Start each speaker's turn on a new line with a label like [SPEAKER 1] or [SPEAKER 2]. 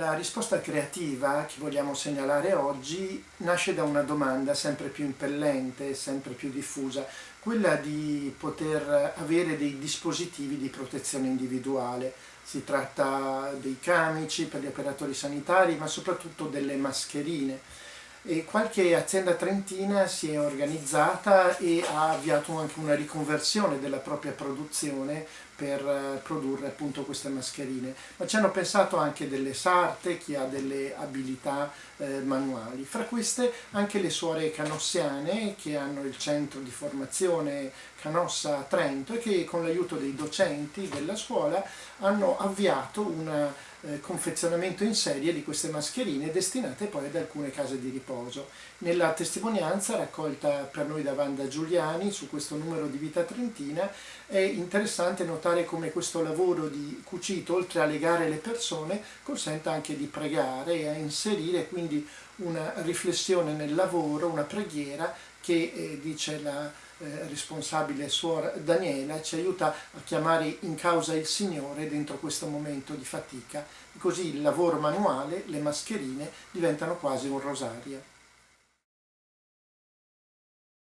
[SPEAKER 1] La risposta creativa che vogliamo segnalare oggi nasce da una domanda sempre più impellente, sempre più diffusa, quella di poter avere dei dispositivi di protezione individuale. Si tratta dei camici per gli operatori sanitari, ma soprattutto delle mascherine. E qualche azienda trentina si è organizzata e ha avviato anche una riconversione della propria produzione per eh, produrre appunto queste mascherine, ma ci hanno pensato anche delle sarte, chi ha delle abilità eh, manuali. Fra queste anche le suore canossiane che hanno il centro di formazione Canossa a Trento e che con l'aiuto dei docenti della scuola hanno avviato un eh, confezionamento in serie di queste mascherine destinate poi ad alcune case di riposo. Nella testimonianza raccolta per noi da Wanda Giuliani su questo numero di Vita Trentina è interessante notare notare come questo lavoro di cucito, oltre a legare le persone, consenta anche di pregare e a inserire quindi una riflessione nel lavoro, una preghiera che, eh, dice la eh, responsabile suora Daniela, ci aiuta a chiamare in causa il Signore dentro questo momento di fatica. Così il lavoro manuale, le mascherine, diventano quasi un rosario.